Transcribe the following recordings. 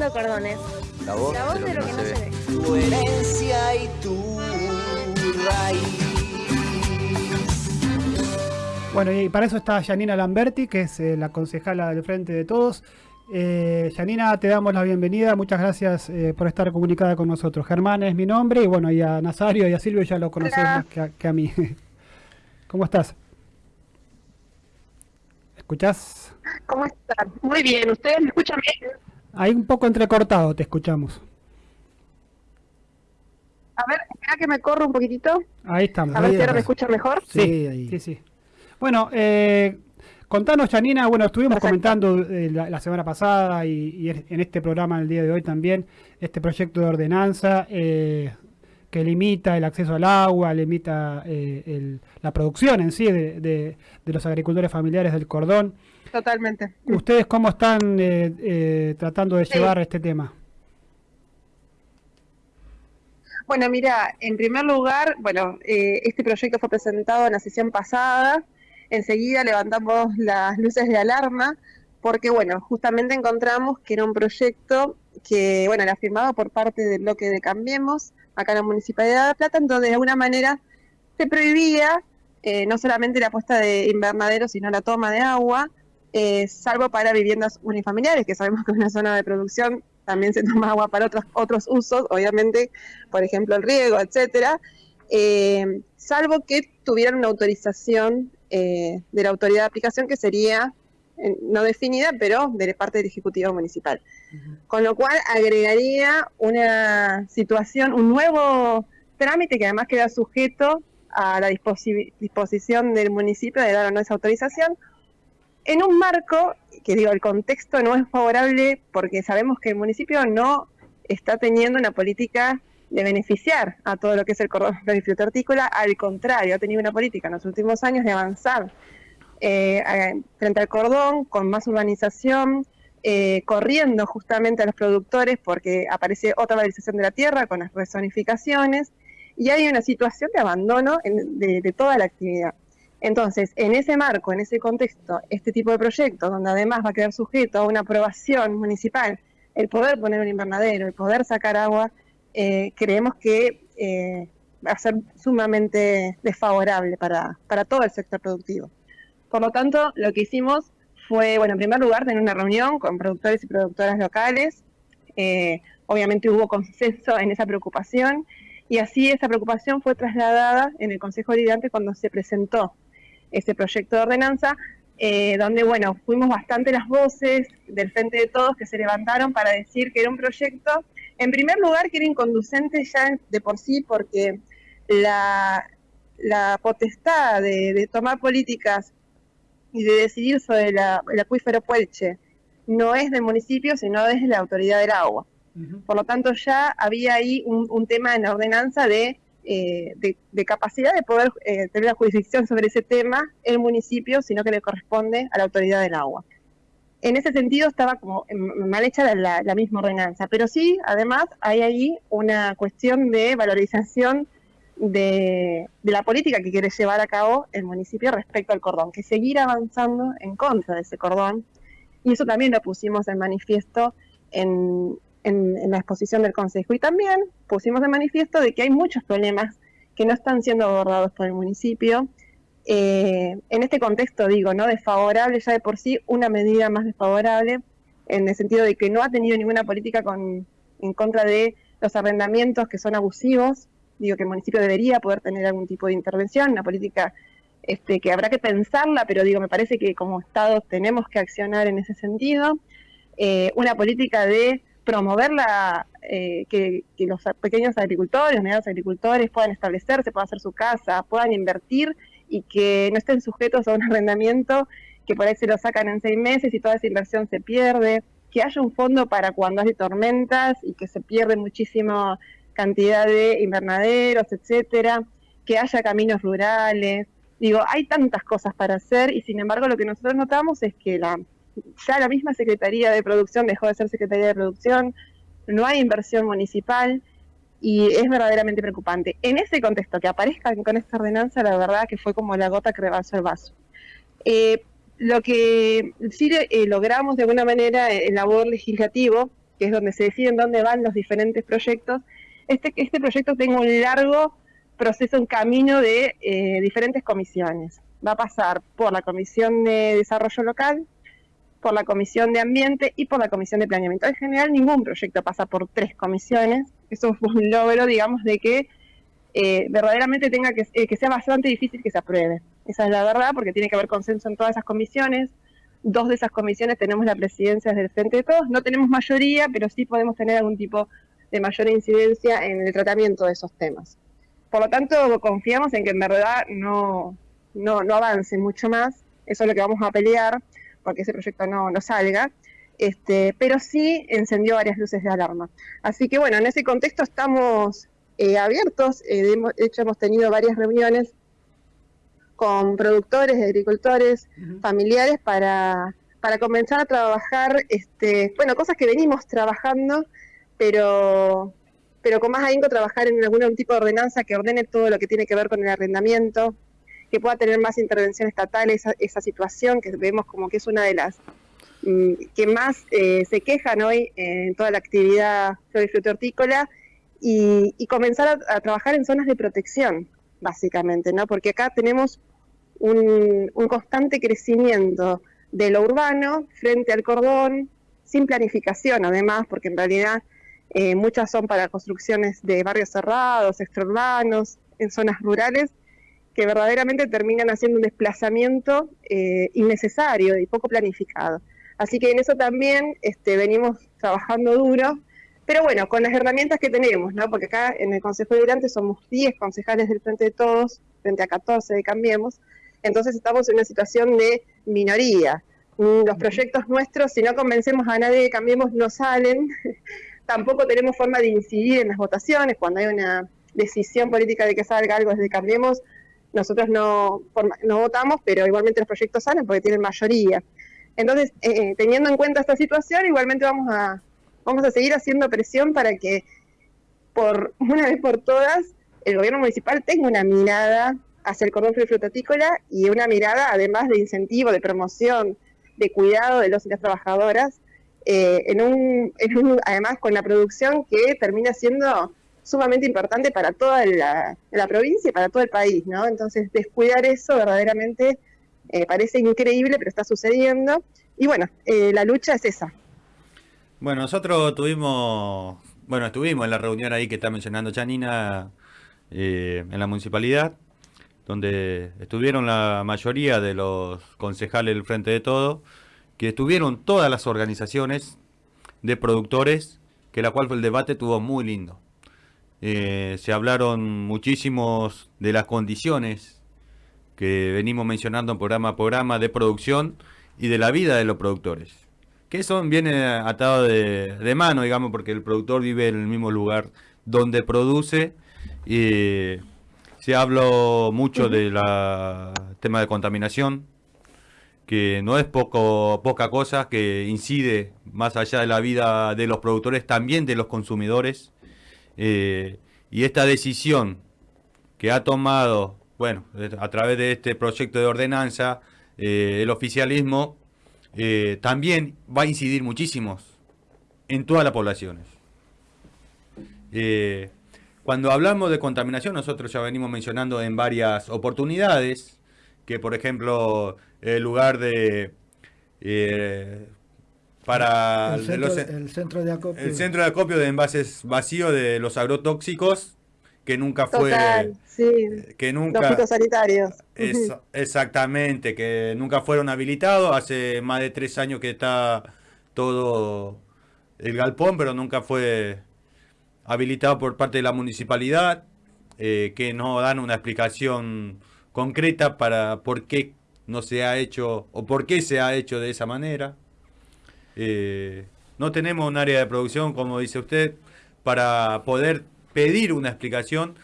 cordones. La voz, La voz de lo que no se, ve. Tu herencia y tu raíz. Bueno, y para eso está Janina Lamberti, que es eh, la concejala del Frente de Todos. Eh, Janina, te damos la bienvenida. Muchas gracias eh, por estar comunicada con nosotros. Germán es mi nombre y bueno, y a Nazario y a Silvio ya lo conoces Hola. más que a, que a mí. ¿Cómo estás? ¿Escuchás? ¿Cómo están? Muy bien, ¿ustedes me escuchan bien? Ahí un poco entrecortado te escuchamos. A ver, espera que me corro un poquitito. Ahí estamos. A ver ahí si ahora me escuchan mejor. Sí, Sí, ahí. sí, sí. Bueno, eh, contanos, Janina, bueno, estuvimos Perfecto. comentando eh, la, la semana pasada y, y en este programa el día de hoy también, este proyecto de ordenanza eh, que limita el acceso al agua, limita eh, el- la producción en sí de, de- de los agricultores familiares del cordón. Totalmente. ¿Ustedes cómo están eh, eh, tratando de Sí. llevar este tema? Bueno, mira, en primer lugar, bueno, eh, este proyecto fue presentado en la sesión pasada. Enseguida levantamos las luces de alarma porque, bueno, justamente encontramos que era un proyecto que, bueno, era firmado por parte del bloque de Cambiemos, acá en la Municipalidad de La Plata, entonces de alguna manera se prohibía eh, no solamente la puesta de invernaderos, sino la toma de agua, eh, salvo para viviendas unifamiliares, que sabemos que es una zona de producción también se toma agua para otros, otros usos, obviamente, por ejemplo, el riego, etcétera, eh, salvo que tuvieran una autorización eh, de la autoridad de aplicación que sería no definida, pero de parte del Ejecutivo Municipal. Con lo cual agregaría una situación, un nuevo trámite que además queda sujeto a la disposi- disposición del municipio de dar o no esa autorización, en un marco que digo, el contexto no es favorable porque sabemos que el municipio no está teniendo una política de beneficiar a todo lo que es el cordón florífero hortícola, al contrario, ha tenido una política en los últimos años de avanzar eh, frente al cordón, con más urbanización, eh, corriendo justamente a los productores porque aparece otra valorización de la tierra con las rezonificaciones y hay una situación de abandono en- de toda la actividad. Entonces, en ese marco, en ese contexto, este tipo de proyectos, donde además va a quedar sujeto a una aprobación municipal, el poder poner un invernadero, el poder sacar agua, eh, creemos que eh, va a ser sumamente desfavorable para, para todo el sector productivo. Por lo tanto, lo que hicimos fue, bueno, en primer lugar, tener una reunión con productores y productoras locales. Eh, obviamente hubo consenso en esa preocupación y así esa preocupación fue trasladada en el Consejo Deliberante cuando se presentó ese proyecto de ordenanza, eh, donde, bueno, fuimos bastante las voces del Frente de Todos que se levantaron para decir que era un proyecto, en primer lugar, que era inconducente ya de por sí, porque la, la potestad de, de tomar políticas y de decidir sobre la- el acuífero Puelche no es del municipio, sino es de la autoridad del agua. Por lo tanto, ya había ahí un, un tema en la ordenanza de, eh, de, capacidad de poder eh, tener la jurisdicción sobre ese tema el municipio, sino que le corresponde a la autoridad del agua. En ese sentido estaba como em, mal hecha la misma ordenanza, pero sí, además, hay ahí una cuestión de valorización de, de la política que quiere llevar a cabo el municipio respecto al cordón, que seguir avanzando en contra de ese cordón, y eso también lo pusimos en manifiesto en, en- la exposición del Consejo. Y también pusimos de manifiesto de que hay muchos problemas que no están siendo abordados por el municipio. Eh, en este contexto, digo, ¿no? Desfavorable ya de por sí, una medida más desfavorable, en el sentido de que no ha tenido ninguna política en contra de los arrendamientos que son abusivos. Digo que el municipio debería poder tener algún tipo de intervención, una política este, que habrá que pensarla, pero digo, me parece que como Estado tenemos que accionar en ese sentido. Eh, una política de promover la, eh, que, que los pequeños agricultores, los medianos agricultores puedan establecerse, puedan hacer su casa, puedan invertir y que no estén sujetos a un arrendamiento que por ahí se lo sacan en seis meses y toda esa inversión se pierde, que haya un fondo para cuando hay tormentas y que se pierde muchísima cantidad de invernaderos, etcétera, que haya caminos rurales. Digo, hay tantas cosas para hacer y sin embargo lo que nosotros notamos es que la, ya la misma Secretaría de Producción dejó de ser Secretaría de Producción, no hay inversión municipal y es verdaderamente preocupante. En ese contexto, que aparezcan con esta ordenanza, la verdad que fue como la gota que rebasó el vaso. Eh, lo que sí eh, logramos de alguna manera en labor legislativo, que es donde se deciden dónde van los diferentes proyectos, este, este proyecto tenga un largo proceso, un camino de eh, diferentes comisiones. Va a pasar por la Comisión de Desarrollo Local, por la Comisión de Ambiente y por la Comisión de Planeamiento. En general, ningún proyecto pasa por tres comisiones. Eso fue un logro, digamos, de que eh, verdaderamente tenga que, eh, que sea bastante difícil que se apruebe. Esa es la verdad, porque tiene que haber consenso en todas esas comisiones. Dos de esas comisiones tenemos la presidencia del Frente de Todos. No tenemos mayoría, pero sí podemos tener algún tipo de mayor incidencia en el tratamiento de esos temas. Por lo tanto, confiamos en que en verdad no, no, no avance mucho más. Eso es lo que vamos a pelear porque ese proyecto no, no salga, este, pero sí encendió varias luces de alarma. Así que bueno, en ese contexto estamos eh, abiertos, eh, de hecho hemos tenido varias reuniones con productores, agricultores, familiares para, para comenzar a trabajar, este, bueno, cosas que venimos trabajando, pero pero con más ahínco trabajar en algún tipo de ordenanza que ordene todo lo que tiene que ver con el arrendamiento, que pueda tener más intervención estatal esa, situación que vemos como que es una de las mm, que más eh, se quejan hoy en toda la actividad flor y hortícola y, comenzar a, trabajar en zonas de protección, básicamente, ¿no? Porque acá tenemos un, constante crecimiento de lo urbano frente al cordón, sin planificación además, porque en realidad eh, muchas son para construcciones de barrios cerrados, extraurbanos, en zonas rurales, que verdaderamente terminan haciendo un desplazamiento eh, innecesario y poco planificado. Así que en eso también este, venimos trabajando duro, pero bueno, con las herramientas que tenemos, ¿no? porque acá en el Consejo Deliberante somos 10 concejales del Frente de Todos, frente a 14 de Cambiemos, entonces estamos en una situación de minoría. Mm, los proyectos nuestros, si no convencemos a nadie de Cambiemos, no salen. Tampoco tenemos forma de incidir en las votaciones. Cuando hay una decisión política de que salga algo desde Cambiemos, nosotros no, no votamos, pero igualmente los proyectos salen porque tienen mayoría. Entonces, eh, eh, teniendo en cuenta esta situación, igualmente vamos a, vamos a seguir haciendo presión para que, por una vez por todas, el gobierno municipal tenga una mirada hacia el cordón frutícola y una mirada, además de incentivo, de promoción, de cuidado de los y las trabajadoras, eh, en, un, en un, además con la producción que termina siendo sumamente importante para toda la, provincia y para todo el país, ¿no? Entonces, descuidar eso verdaderamente eh, parece increíble, pero está sucediendo. Y bueno, eh, la lucha es esa. Bueno, nosotros tuvimos, bueno, estuvimos en la reunión ahí que está mencionando Janina eh, en la municipalidad, donde estuvieron la mayoría de los concejales del Frente de Todo, que estuvieron todas las organizaciones de productores, que la cual el debate tuvo muy lindo. Eh, se hablaron muchísimos de las condiciones que venimos mencionando en programa a programa de producción y de la vida de los productores. Que eso viene atado de, mano, digamos, porque el productor vive en el mismo lugar donde produce. Y se habló mucho del tema de contaminación, que no es poco, poca cosa, que incide más allá de la vida de los productores, también de los consumidores. Eh, y esta decisión que ha tomado, bueno, a través de este proyecto de ordenanza, eh, el oficialismo eh, también va a incidir muchísimo en todas las poblaciones. cuando hablamos de contaminación, nosotros ya venimos mencionando en varias oportunidades que, por ejemplo, el lugar de para el centro, de acopio. El centro de acopio de envases vacíos de los agrotóxicos que nunca fue que nunca los fitosanitarios exactamente que nunca fueron habilitados. Hace más de tres años que está todo el galpón pero nunca fue habilitado por parte de la municipalidad eh, que no dan una explicación concreta para por qué no se ha hecho o por qué se ha hecho de esa manera eh, no tenemos un área de producción, como dice usted, para poder pedir una explicación.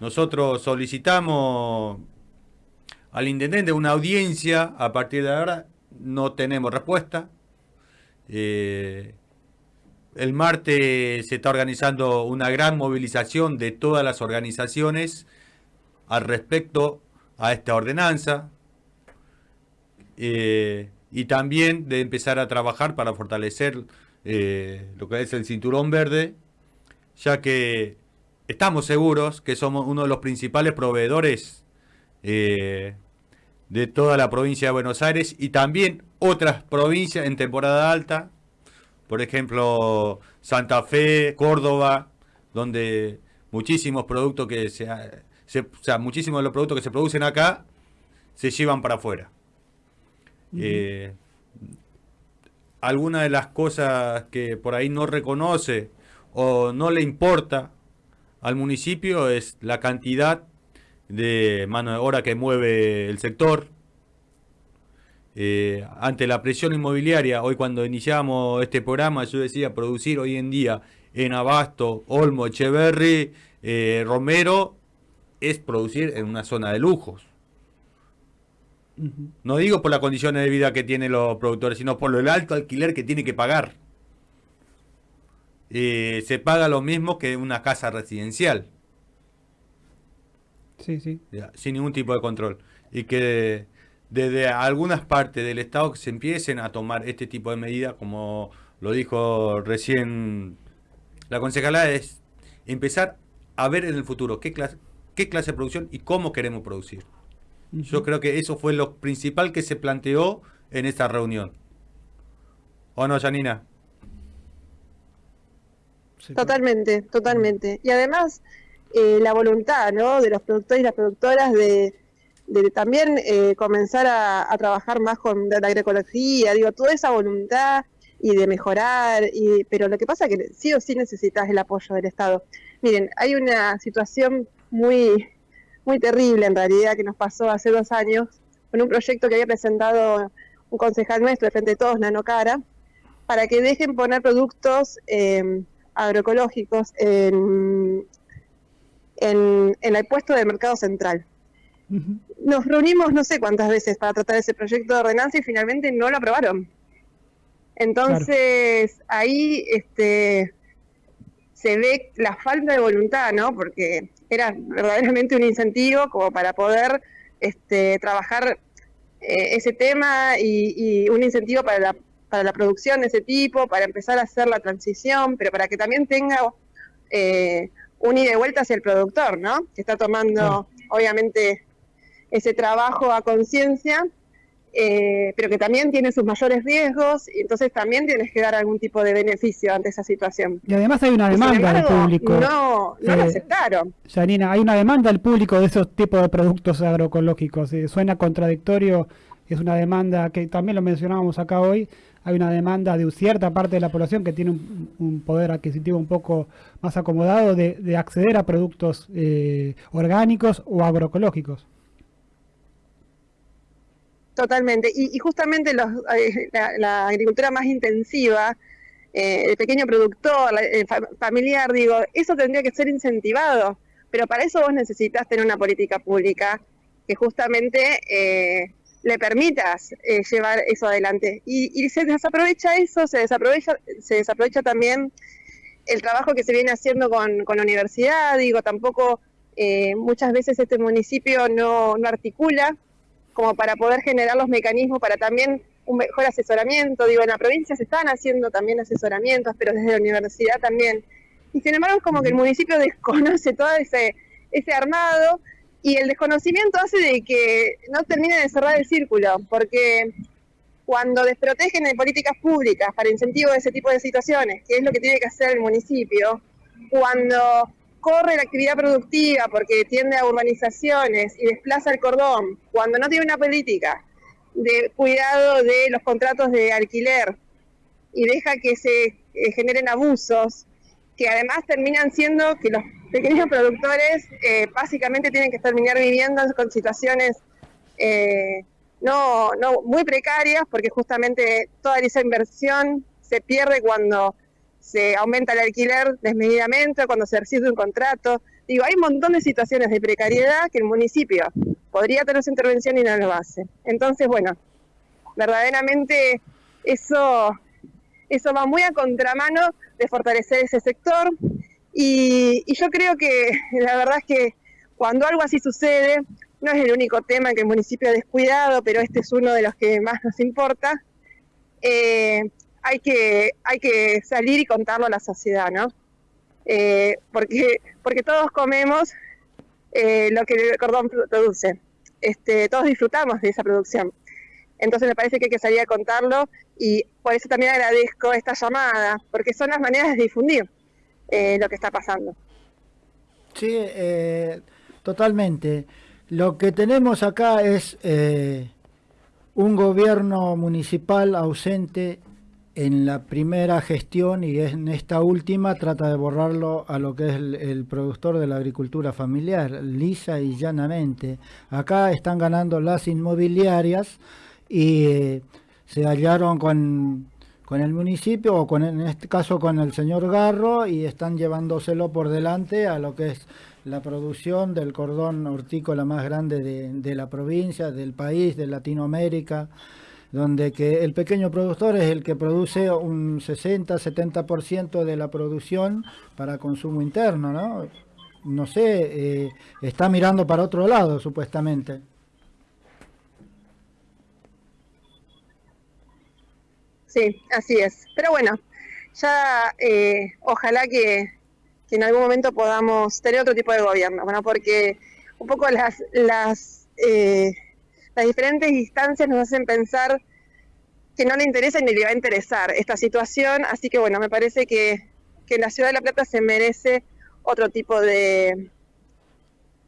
Nosotros solicitamos al intendente una audiencia. A partir de ahora no tenemos respuesta. Eh, el martes se está organizando una gran movilización de todas las organizaciones al respecto a esta ordenanza. Eh, y también de empezar a trabajar para fortalecer eh, lo que es el cinturón verde, ya que estamos seguros que somos uno de los principales proveedores eh, de toda la provincia de Buenos Aires y también otras provincias en temporada alta, por ejemplo Santa Fe, Córdoba, donde muchísimos productos que se, se sea, muchísimos de los productos que se producen acá se llevan para afuera. Eh, alguna de las cosas que por ahí no reconoce o no le importa al municipio es la cantidad de mano de obra que mueve el sector. Eh, ante la presión inmobiliaria, hoy cuando iniciamos este programa, yo decía producir hoy en día en Abasto, Olmo, Echeverry, eh, Romero, es producir en una zona de lujos. No digo por las condiciones de vida que tienen los productores, sino por el alto alquiler que tiene que pagar. Eh, se paga lo mismo que una casa residencial. Sí, sí. sin ningún tipo de control. Y que desde algunas partes del Estado se empiecen a tomar este tipo de medidas, como lo dijo recién la concejala, es empezar a ver en el futuro qué clase, qué clase de producción y cómo queremos producir. Yo creo que eso fue lo principal que se planteó en esta reunión. ¿O no, Janina? Totalmente, totalmente. Y además, eh, la voluntad ¿no? de los productores y las productoras de, también eh, comenzar a, trabajar más con la agroecología, digo, toda esa voluntad y de mejorar, y, pero lo que pasa es que sí o sí necesitas el apoyo del Estado. Miren, hay una situación muy, muy terrible en realidad que nos pasó hace dos años con un proyecto que había presentado un concejal nuestro de Frente de Todos, Nanocara, para que dejen poner productos eh, agroecológicos en, en, el puesto de mercado central. Nos reunimos no sé cuántas veces para tratar ese proyecto de ordenanza y finalmente no lo aprobaron. Entonces ahí este, se ve la falta de voluntad, ¿no? Porque era verdaderamente un incentivo como para poder este, trabajar eh, ese tema y, un incentivo para la, para la producción de ese tipo, para empezar a hacer la transición, pero para que también tenga eh, un ida y vuelta hacia el productor, ¿no? Que está tomando, obviamente, ese trabajo a conciencia eh, pero que también tiene sus mayores riesgos y entonces también tienes que dar algún tipo de beneficio ante esa situación. Y además hay una demanda del público. No, no lo eh, aceptaron. Janina, hay una demanda del público de esos tipos de productos agroecológicos. Eh, suena contradictorio, es una demanda que también lo mencionábamos acá hoy. Hay una demanda de cierta parte de la población que tiene un, poder adquisitivo un poco más acomodado de, acceder a productos orgánicos o agroecológicos. Totalmente. Y, justamente los, eh, la, agricultura más intensiva, eh, el pequeño productor, el familiar, digo, eso tendría que ser incentivado. Pero para eso vos necesitas tener una política pública que justamente eh, le permitas llevar eso adelante. Y, se desaprovecha eso, se desaprovecha, se desaprovecha también el trabajo que se viene haciendo con, con la universidad. Digo, tampoco muchas veces este municipio no, no articula como para poder generar los mecanismos para también un mejor asesoramiento. Digo, en la provincia se están haciendo también asesoramientos, pero desde la universidad también. Y sin embargo es como que el municipio desconoce todo ese, ese armado y el desconocimiento hace de que no termine de cerrar el círculo, porque cuando desprotegen de políticas públicas para incentivo de ese tipo de situaciones, que es lo que tiene que hacer el municipio, cuando corre la actividad productiva porque tiende a urbanizaciones y desplaza el cordón, cuando no tiene una política de cuidado de los contratos de alquiler y deja que se eh, generen abusos, que además terminan siendo que los pequeños productores eh, básicamente tienen que terminar viviendo con situaciones eh, no, no muy precarias, porque justamente toda esa inversión se pierde cuando se aumenta el alquiler desmedidamente, cuando se recibe un contrato. Digo, hay un montón de situaciones de precariedad que el municipio podría tener su intervención y no lo hace. Entonces, bueno, verdaderamente eso, eso va muy a contramano de fortalecer ese sector. Y, y yo creo que la verdad es que cuando algo así sucede, no es el único tema que el municipio ha descuidado, pero este es uno de los que más nos importa. Eh, hay que, hay que salir y contarlo a la sociedad, ¿no? Eh, porque, porque todos comemos eh, lo que el cordón produce. Este, todos disfrutamos de esa producción. Entonces me parece que hay que salir a contarlo y por eso también agradezco esta llamada, porque son las maneras de difundir eh, lo que está pasando. Sí, eh, totalmente. Lo que tenemos acá es un gobierno municipal ausente en la primera gestión y en esta última trata de borrarlo a lo que es el, productor de la agricultura familiar, lisa y llanamente. Acá están ganando las inmobiliarias y eh, se hallaron con, con, el municipio o con en este caso con el señor Garro y están llevándoselo por delante a lo que es la producción del cordón hortícola más grande de, de la provincia, del país, de Latinoamérica donde que el pequeño productor es el que produce un 60-70% de la producción para consumo interno, ¿no? No sé, eh, está mirando para otro lado, supuestamente. Sí, así es. Pero bueno, ya eh, ojalá que, que, en algún momento podamos tener otro tipo de gobierno, bueno, porque un poco las, las eh, las diferentes instancias nos hacen pensar que no le interesa ni le va a interesar esta situación, así que bueno, me parece que, que la ciudad de La Plata se merece otro tipo de,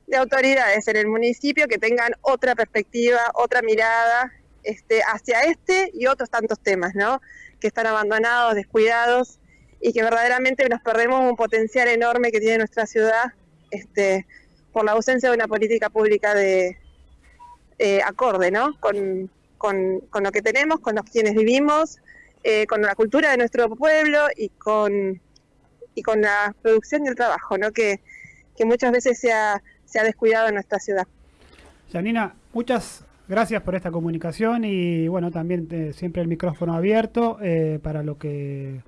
de autoridades en el municipio que tengan otra perspectiva, otra mirada este, hacia este y otros tantos temas, ¿no? Que están abandonados, descuidados y que verdaderamente nos perdemos un potencial enorme que tiene nuestra ciudad este, por la ausencia de una política pública de, eh, acorde, ¿no? Con, con, con, lo que tenemos, con los quienes vivimos, eh, con la cultura de nuestro pueblo y con, y con la producción y el trabajo, ¿no? Que, que muchas veces se ha, se ha descuidado en nuestra ciudad. Janina, muchas gracias por esta comunicación y bueno, también siempre el micrófono abierto eh, para lo que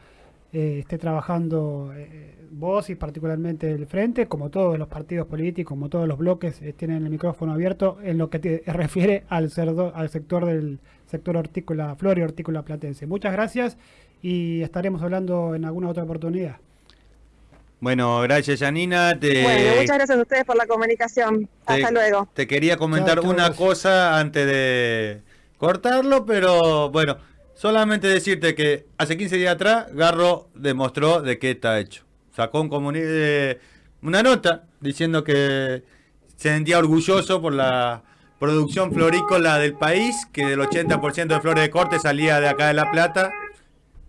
eh, esté trabajando eh, vos y particularmente el Frente, como todos los partidos políticos, como todos los bloques, eh, tienen el micrófono abierto en lo que te refiere al, cerdo, al sector del sector hortícola, flor y hortícola platense. Muchas gracias y estaremos hablando en alguna otra oportunidad. Bueno, gracias Janina. Te... Bueno, muchas gracias a ustedes por la comunicación. Hasta te, luego. Te quería comentar una cosa antes de cortarlo, pero bueno, solamente decirte que hace 15 días atrás Garro demostró de qué está hecho. Sacó un eh, una nota diciendo que se sentía orgulloso por la producción florícola del país, que del 80% de flores de corte salía de acá de La Plata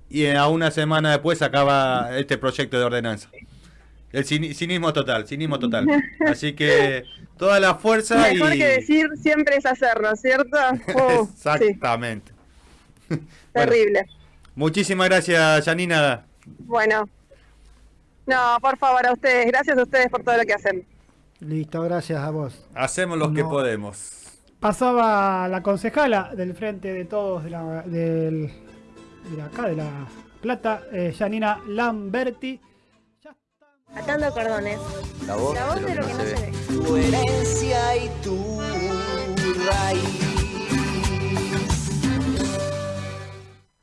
y a una semana después sacaba este proyecto de ordenanza. El cini- cinismo total, cinismo total. Así que toda la fuerza Mejor y... que decir siempre es hacerlo, ¿cierto? Uh, sí, Terrible. Muchísimas gracias, Janina. Bueno. No, por favor, a ustedes. Gracias a ustedes por todo lo que hacen. Listo, gracias a vos. Hacemos lo que No. podemos. Pasaba la concejala del Frente de Todos de, la, del, de acá, de La Plata, eh, Janina Lamberti. Atando cordones. La voz, La voz de lo que no se ve. ve. tu herencia y tu raíz.